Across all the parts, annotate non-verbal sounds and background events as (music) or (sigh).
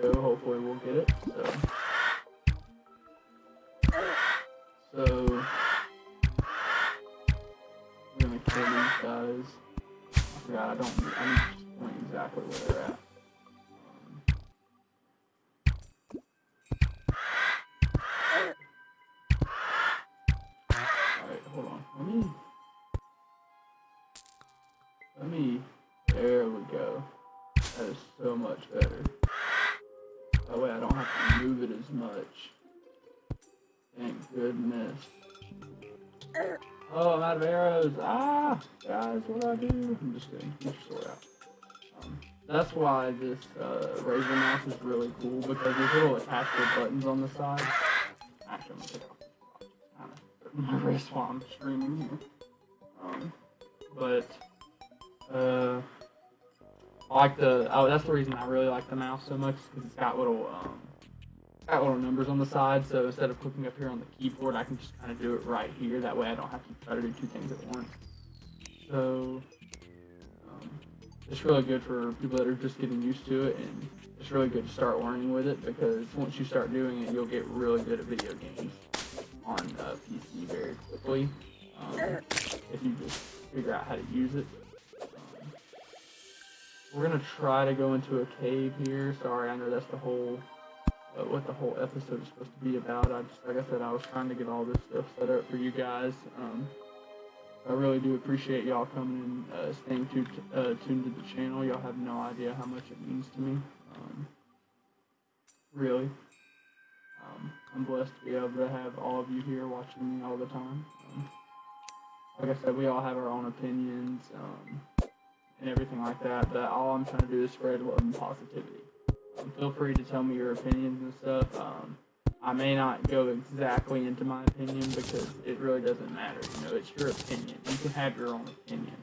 go. Hopefully we'll get it. That's why this uh, mouse is really cool because there's little attachable buttons on the side. Actually, I'm gonna take off my wrist while I'm streaming here. Um, but uh, I like the. Oh, that's the reason I really like the mouse so much because it's got little um, got little numbers on the side. So instead of clicking up here on the keyboard, I can just kind of do it right here. That way, I don't have to try to do two things at once. So it's really good for people that are just getting used to it, and it's really good to start learning with it because once you start doing it, you'll get really good at video games on uh, PC very quickly um, if you just figure out how to use it. Um, we're gonna try to go into a cave here. Sorry, I know that's the whole uh, what the whole episode is supposed to be about. I just like I said, I was trying to get all this stuff set up for you guys. Um, I really do appreciate y'all coming and uh, staying tuned, uh, tuned to the channel. Y'all have no idea how much it means to me. Um, really. Um, I'm blessed to be able to have all of you here watching me all the time. Um, like I said, we all have our own opinions um, and everything like that, but all I'm trying to do is spread love and positivity. Um, feel free to tell me your opinions and stuff. I may not go exactly into my opinion because it really doesn't matter. You know, it's your opinion. You can have your own opinion.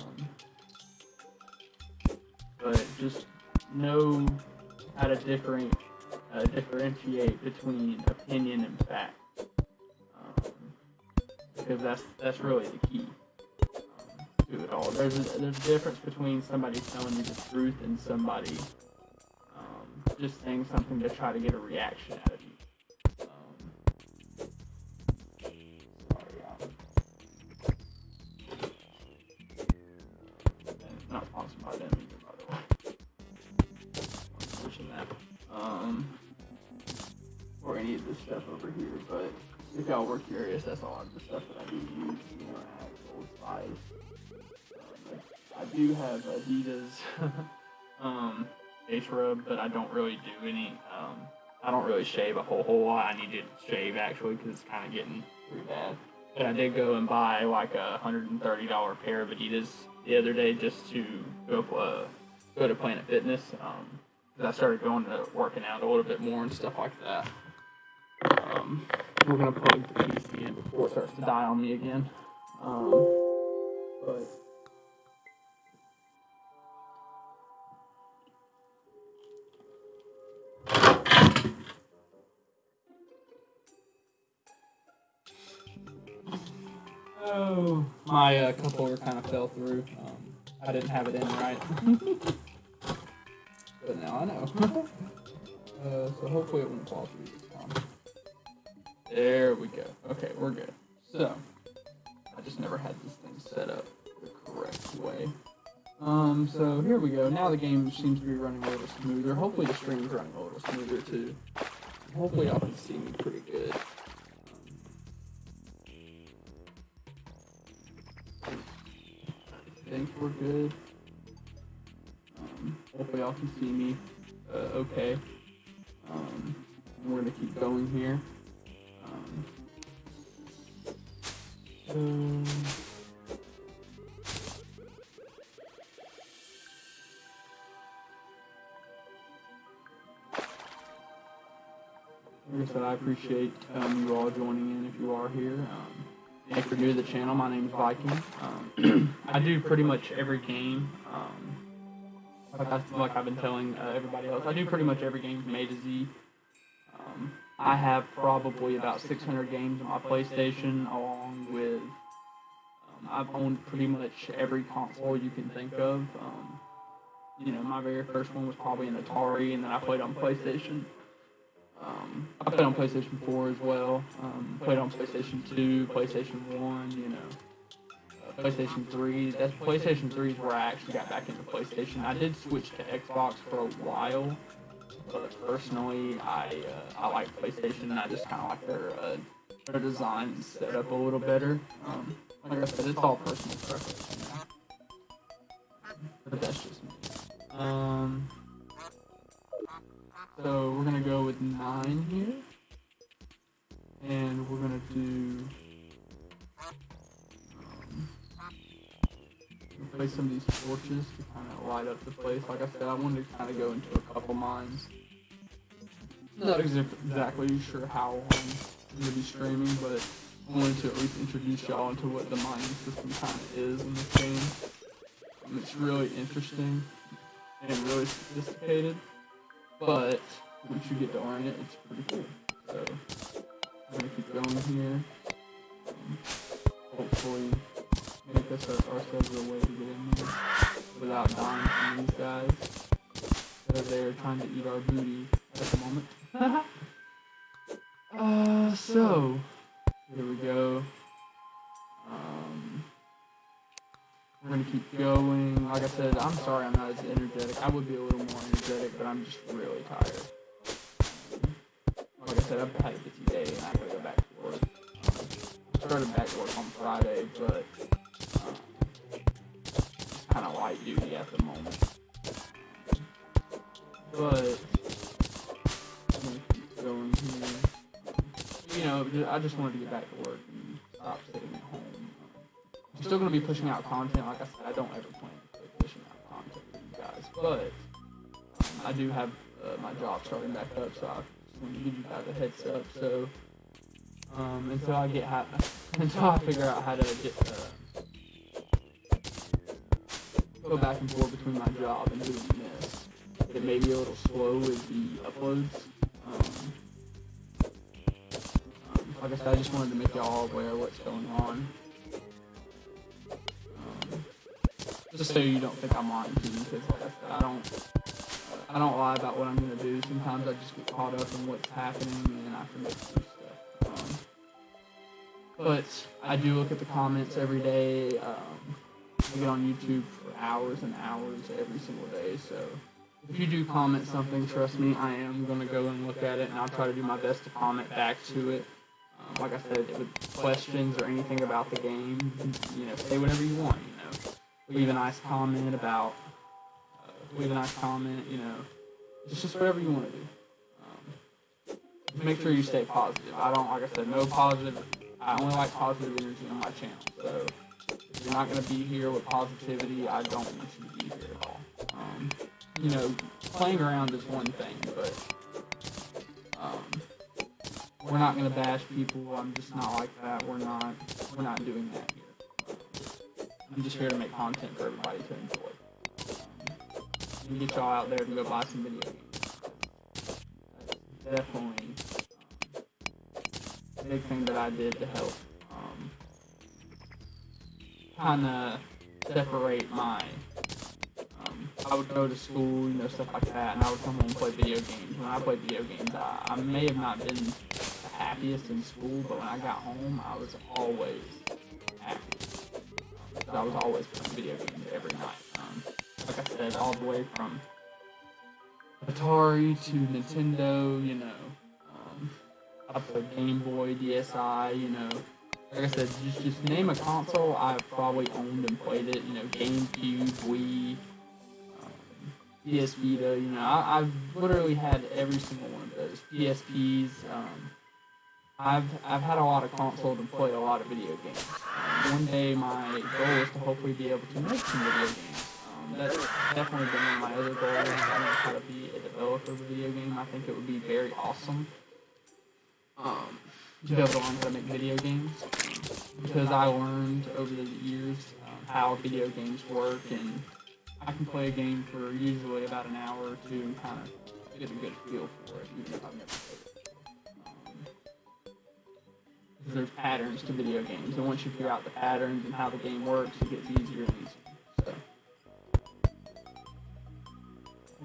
Um, but just know how to different, uh, differentiate between opinion and fact. Um, because that's that's really the key um, to it all. There's a, there's a difference between somebody telling you the truth and somebody um, just saying something to try to get a reaction out of this stuff over here, but if y'all were curious, that's a lot of the stuff that I do use, actual. Um, I do have Adidas (laughs) um, face rub, but I don't really do any. Um, I don't really shave a whole whole lot. I need to shave actually because it's kind of getting pretty bad. But I did go and buy like a hundred and thirty dollar pair of Adidas the other day just to go uh, go to Planet Fitness. Um, I started going to working out a little bit more and stuff like that. Um, we're gonna plug the PC in before it starts to die on me again. Um, but oh, my uh, cup holder kind of fell through. Um, I didn't have it in right, (laughs) but now I know. (laughs) uh, so hopefully it won't fall through. There we go. Okay, we're good. So, I just never had this thing set up the correct way. Um, so here we go. Now the game seems to be running a little smoother. Hopefully the stream's running a little smoother too. Hopefully y'all can see me pretty good. I think we're good. Um, hopefully y'all can see me uh, okay. Um, we're gonna keep going here. So Like I said, I appreciate um, you all joining in if you are here. Um, if you're new to the channel, my name is Viking. Um, (clears throat) I do pretty much every game. Um, like, I, like I've been telling uh, everybody else, I do pretty much every game from A to Z. I have probably about 600 games on my PlayStation, along with um, I've owned pretty much every console you can think of. Um, you know, my very first one was probably an Atari, and then I played on PlayStation. Um, I played on PlayStation 4 as well. Um, played on PlayStation 2, PlayStation 1, you know, uh, PlayStation 3. That's PlayStation 3 is where I actually got back into PlayStation. I did switch to Xbox for a while, but personally, I uh, I like PlayStation. I just kind of like their uh, their design set up a little better. Um, like I said, it's all personal preference. You know? But that's just me. Um, so we're gonna go with nine here, and we're gonna do. Place some of these torches to kind of light up the place. Like I said, I wanted to kind of go into a couple mines. Not exactly sure how I'm gonna be streaming, but I wanted to at least introduce y'all into what the mining system kind of is in this game. Um, it's really interesting and really sophisticated, but once you get to learn it, it's pretty cool. So I'm gonna keep going here. Um, hopefully, us our, ourselves a way to get in there without dying from these guys. Because they're trying to eat our booty at the moment. (laughs) uh, so here we go. Um, we're gonna keep going. Like I said, I'm sorry I'm not as energetic. I would be a little more energetic, but I'm just really tired. Like I said, I've had a busy day and I gotta go back to work. I started back to work on Friday, but kind of light duty at the moment. But going here. You know, I just wanted to get back to work and stop sitting at home. I'm still gonna be pushing out content. Like I said, I don't ever plan to pushing out content with you guys, but um, I do have uh, my job starting back up, so I just want to give you guys a heads up. So um, until I get ha- (laughs) until I figure out how to get uh, go back and forth between my job and doing this, it may be a little slow with the uploads. Um, um, like I said, I just wanted to make y'all aware of what's going on. Um, just so you don't think I'm lying to you, because like I said, I don't, I don't lie about what I'm gonna do. Sometimes I just get caught up in what's happening and I forget to do stuff. Um, but I do look at the comments every day. Um, I get on YouTube hours and hours every single day. So if you do comment something, trust me, I am gonna go and look at it, and I'll try to do my best to comment back to it. Um, like I said, with questions or anything about the game, you know, say whatever you want. You know, leave a nice comment about, uh, leave a nice comment. You know, it's just whatever you want to do. Um, make sure you stay positive. I don't, like I said, no positive. I only like positive energy on my channel. So if you're not gonna be here with positivity, I don't want you to be here at all. Um, you know, playing around is one thing, but um, we're not gonna bash people. I'm just not like that. We're not. We're not doing that here. I'm just here to make content for everybody to enjoy. Um, and get y'all out there to go buy some video games. That's definitely um, a big thing that I did to help kind of separate my. Um, I would go to school, you know, stuff like that, and I would come home and play video games. When I played video games, I, I may have not been the happiest in school, but when I got home, I was always happy. Um, I was always playing video games every night. Um, like I said, all the way from Atari to Nintendo, you know. Um, I played Game Boy, DSi, you know. Like I said, just, just name a console I've probably owned and played it. You know, GameCube, Wii, um, PS Vita. You know, I, I've literally had every single one of those. PSPs. Um, I've I've had a lot of consoles and played a lot of video games. Um, one day, my goal is to hopefully be able to make some video games. Um, that's definitely been one of my other goals. I to try to be a developer of a video game. I think it would be very awesome. Um, to be able to learn how to make video games because I learned over the years um, how video games work and I can play a game for usually about an hour or two and kind of get a good feel for it even if I've never played it. Um, there's patterns to video games and once you figure out the patterns and how the game works it gets easier and easier. So.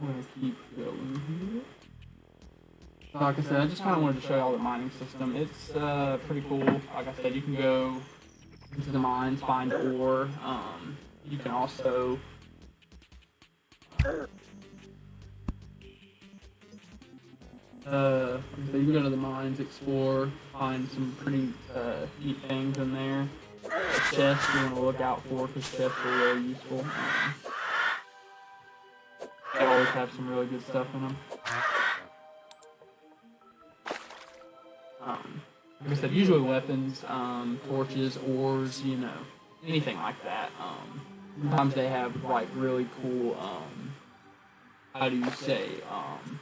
I'm gonna keep going here. Like I said, I just kind of wanted to show you all the mining system. It's uh, pretty cool. Like I said, you can go into the mines, find ore. Um, you can also uh, you can go to the mines, explore, find some pretty uh, neat things in there. Chests you want to look out for because chests are really useful. Um, they always have some really good stuff in them. Um, like I said, usually weapons, um, torches, ores, you know, anything like that. Um, sometimes they have like really cool, um, how do you say, um,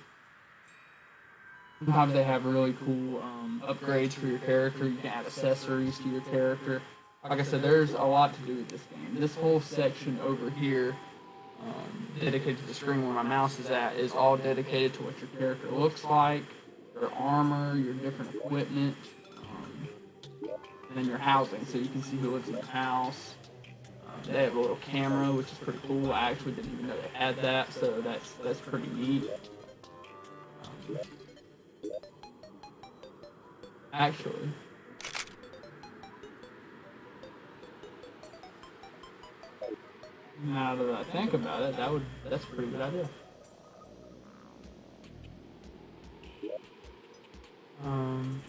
sometimes they have really cool um, upgrades for your character. You can add accessories to your character. Like I said, there's a lot to do with this game. This whole section over here, um, dedicated to the screen where my mouse is at, is all dedicated to what your character looks like, your armor, your different equipment, um, and then your housing, so you can see who lives in the house. Uh, they have a little camera, which is pretty cool. I actually didn't even know they had that, so that's that's pretty neat. Um, actually, now that I think about it, that would that's a pretty good idea. Um,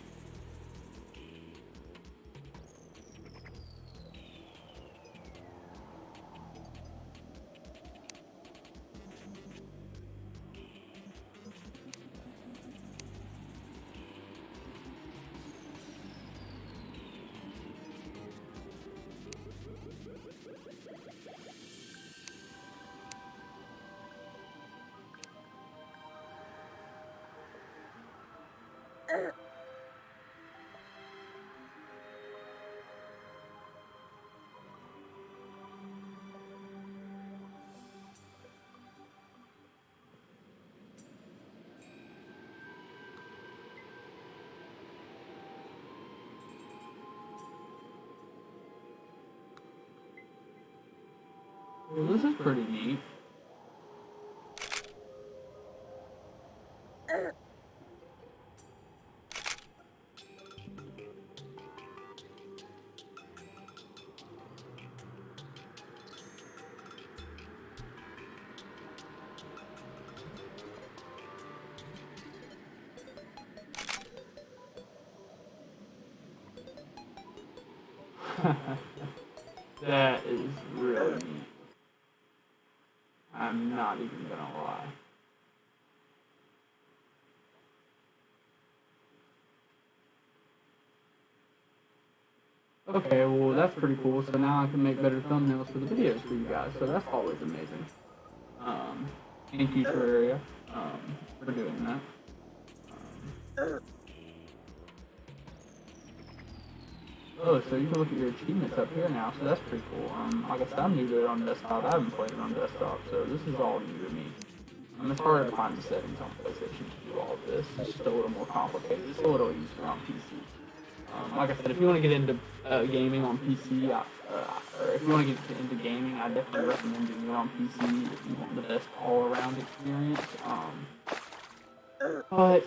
well, this is pretty neat. (laughs) that is really neat. I'm not even gonna lie. Okay, well that's pretty cool. So now I can make better thumbnails for the videos for you guys. So that's always amazing. Um, thank you Terraria um, for doing that. Um, Oh, so you can look at your achievements up here now, so that's pretty cool. Um, I guess I'm new to it on desktop. I haven't played it on desktop, so this is all new to me. Um, it's harder to find the settings on PlayStation to do all of this. It's just a little more complicated. It's a little easier on PC. Um, like I said, if you want to get into uh, gaming on PC, I, uh, or if you want to get into gaming, I definitely recommend doing it on PC if you want the best all-around experience. Um, but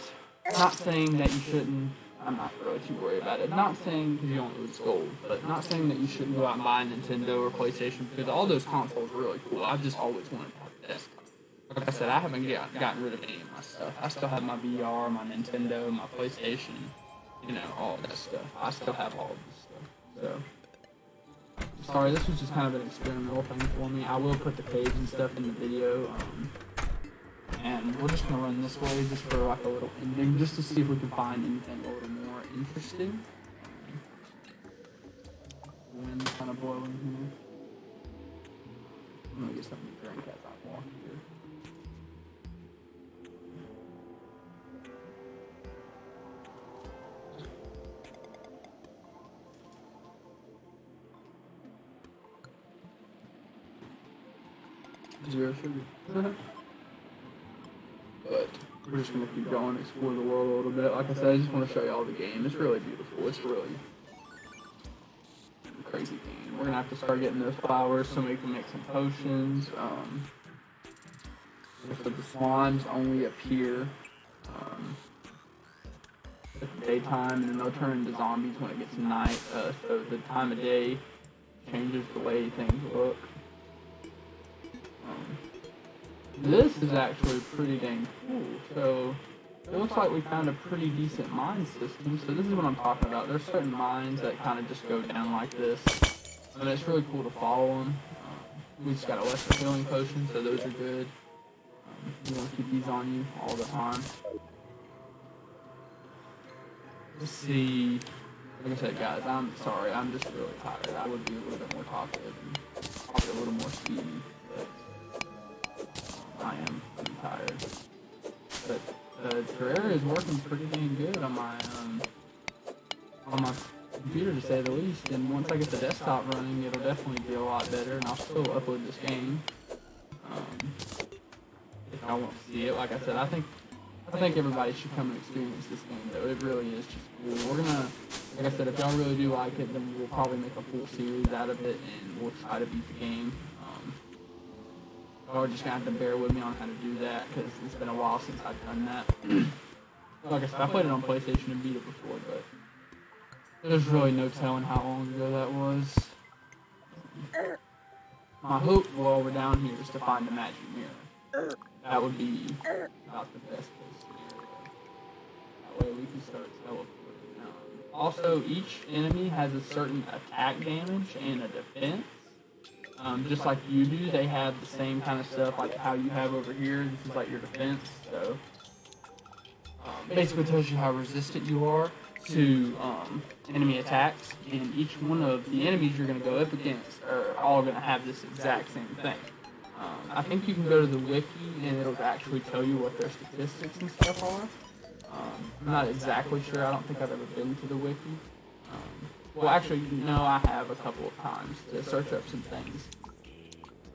not saying that you shouldn't I'm not really too worried about it. Not saying because you don't lose gold, but not saying that you shouldn't go out and buy a Nintendo or PlayStation because all those consoles are really cool. I've just always wanted to desktop. Like I said, I haven't gotten rid of any of my stuff. I still have my VR, my Nintendo, my PlayStation, you know, all that stuff. I still have all of this stuff. So, sorry, this was just kind of an experimental thing for me. I will put the page and stuff in the video. Um, and we're just gonna run this way just for like a little ending, just to see if we can find anything a little more interesting. Wind kind of blowing here. I'm gonna get something to drink as I walk here. Zero sugar. (laughs) but we're just gonna keep going, explore the world a little bit. Like I said, I just want to show you all the game. It's really beautiful. It's really crazy game. We're gonna have to start getting those flowers so we can make some potions. Um, So the slimes only appear um, at daytime, and then they'll turn into zombies when it gets night. Uh, so the time of day changes the way things look. This is actually pretty dang cool. So it looks like we found a pretty decent mine system. So this is what I'm talking about. There's certain mines that kind of just go down like this. And it's really cool to follow them. Um, we just got a lesser healing potion, so those are good. Um, you want to keep these on you all the time. Let's see. Like I said, guys, I'm sorry. I'm just really tired. I would be a little bit more talkative and probably a little more speedy, I am tired. But uh, Terraria is working pretty dang good on my um, on my computer to say the least. And once I get the desktop running, it'll definitely be a lot better. And I'll still upload this game. Um, if I want to see it, like I said, I think I think everybody should come and experience this game. Though it really is just cool. We're gonna, like I said, if y'all really do like it, then we'll probably make a full series out of it, and we'll try to beat the game. Y'all are just gonna have to bear with me on how to do that because it's been a while since I've done that. (clears throat) like I said, I played it on PlayStation and beat it before, but there's really no telling how long ago that was. My hope while we're down here is to find the magic mirror. That would be about the best case scenario. That way we can start teleporting. Um, also, each enemy has a certain attack damage and a defense. Um, just like you do, they have the same kind of stuff like how you have over here. This is like your defense. So um, basically tells you how resistant you are to um, enemy attacks, and each one of the enemies you're going to go up against are all going to have this exact same thing. Um, I think you can go to the wiki and it'll actually tell you what their statistics and stuff are. Um, I'm not exactly sure. I don't think I've ever been to the wiki. Um, well, actually, no, I have a couple of times to search up some things.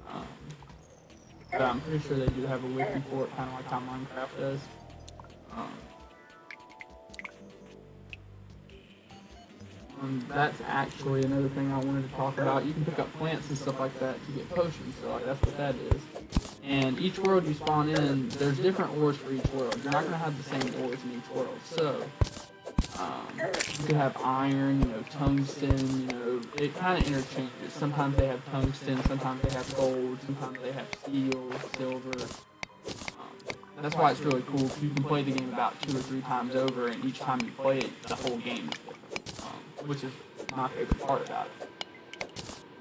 Um, but I'm pretty sure they do have a wiki for it, kind of like how Minecraft does. Um, Um, that's actually another thing I wanted to talk about. You can pick up plants and stuff like that to get potions, so like, that's what that is. And each world you spawn in, there's different ores for each world. You're not going to have the same ores in each world. So, um, you have iron, you know, tungsten, you know, it kind of interchanges. Sometimes they have tungsten, sometimes they have gold, sometimes they have steel, silver. Um, that's why it's really cool, you can play the game about two or three times over, and each time you play it, the whole game different which is my favorite part about it.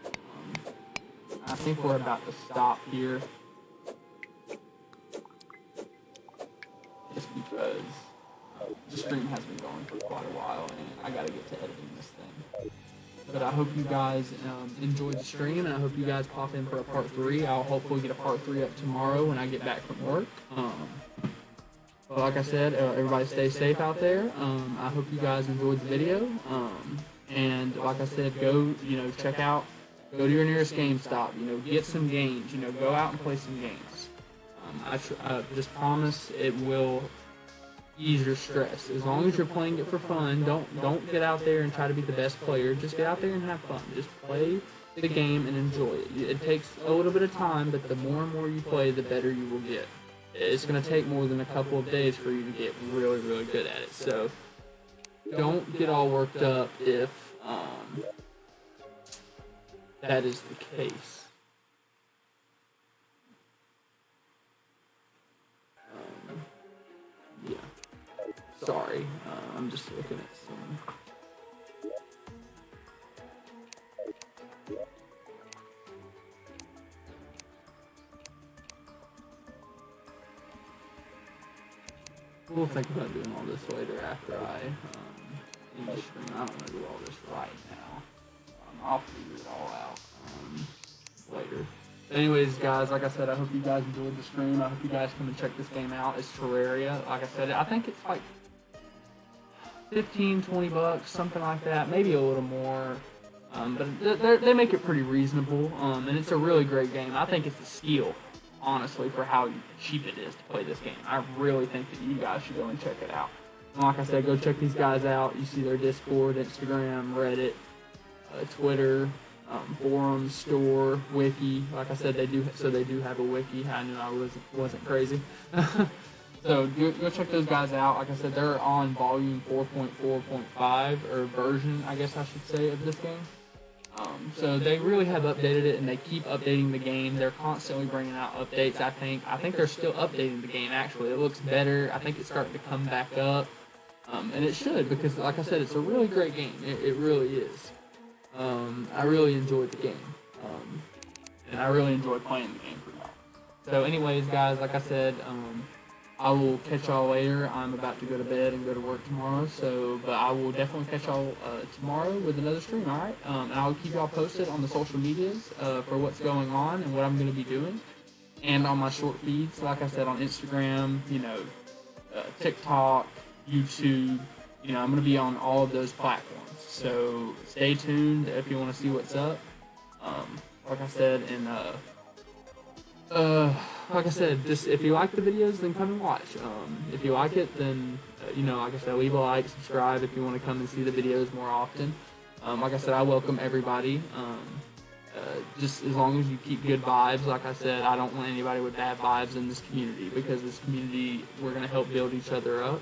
Um, I think we're about to stop here. Just because the stream has been going for quite a while and I gotta get to editing this thing. But I hope you guys um, enjoyed the stream and I hope you guys pop in for a part 3. I'll hopefully get a part 3 up tomorrow when I get back from work. Um, but like I said, uh, everybody stay safe out there. Um, I hope you guys enjoyed the video. Um, and like I said, go, you know, check out, go to your nearest GameStop, you know, get some games, you know, go out and play some games. Um, I, I just promise it will ease your stress. As long as you're playing it for fun, don't don't get out there and try to be the best player. Just get out there and have fun. Just play the game and enjoy it. It takes a little bit of time, but the more and more you play, the better you will get it's going to take more than a couple of days for you to get really, really good at it. So don't get all worked up if um, that is the case. Sorry, uh, I'm just looking at some. We'll think about doing all this later after I um, end the stream. I don't want to do all this right now. Um, I'll figure it all out um, later. Anyways, guys, like I said, I hope you guys enjoyed the stream. I hope you guys come and check this game out. It's Terraria. Like I said, I think it's like 15, 20 bucks, something like that. Maybe a little more. Um, but they make it pretty reasonable, um, and it's a really great game. I think it's a steal honestly, for how cheap it is to play this game. I really think that you guys should go and check it out. And like I said, go check these guys out. You see their Discord, Instagram, Reddit, uh, Twitter, um, forums, store, wiki. Like I said, they do so they do have a wiki. I knew I wasn't wasn't crazy. (laughs) so go, go check those guys out. Like I said, they're on volume 4.4.5 or version, I guess I should say, of this game. Um, so they really have updated it, and they keep updating the game. They're constantly bringing out updates. I think I think they're still updating the game. Actually, it looks better. I think it's starting to come back up, um, and it should because, like I said, it's a really great game. It, it really is. Um, I really enjoyed the game, um, and I really enjoyed playing the game. So, anyways, guys, like I said, um, I will catch y'all later. I'm about to go to bed and go to work tomorrow. So, but I will definitely catch y'all uh, tomorrow with another stream. All right, um, and I'll keep y'all posted on the social medias uh, for what's going on and what I'm going to be doing, and on my short feeds. Like I said, on Instagram, you know, uh, TikTok, YouTube. You know, I'm going to be on all of those platforms. So stay tuned if you want to see what's up. Um, like I said, and uh, uh, like I said, just if you like the videos, then come and watch. Um, if you like it, then uh, you know, like I said, leave a like, subscribe if you want to come and see the videos more often. Um, like I said, I welcome everybody. Um, uh, just as long as you keep good vibes, like I said, I don't want anybody with bad vibes in this community because this community, we're gonna help build each other up,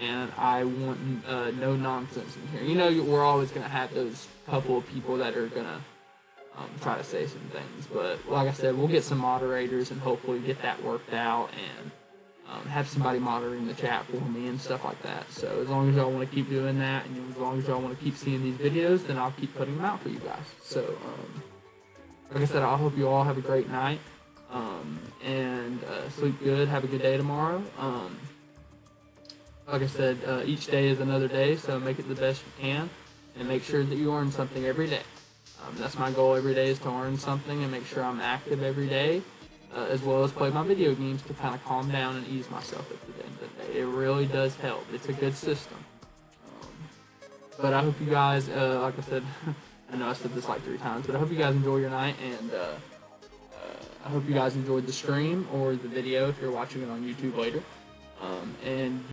and I want uh, no nonsense in here. You know, we're always gonna have those couple of people that are gonna um, try to say some things. But like I said, we'll get some moderators and hopefully get that worked out and um, have somebody monitoring the chat for me and stuff like that. So as long as y'all want to keep doing that and as long as y'all want to keep seeing these videos, then I'll keep putting them out for you guys. So um, like I said, I hope you all have a great night um, and uh, sleep good. Have a good day tomorrow. Um, like I said, uh, each day is another day, so make it the best you can and make sure that you earn something every day. Um, that's my goal every day is to learn something and make sure I'm active every day, uh, as well as play my video games to kind of calm down and ease myself at the end of the day. It really does help. It's a good system. Um, but I hope you guys, uh, like I said, (laughs) I know I said this like three times, but I hope you guys enjoy your night and uh, uh, I hope you guys enjoyed the stream or the video if you're watching it on YouTube later. Um, and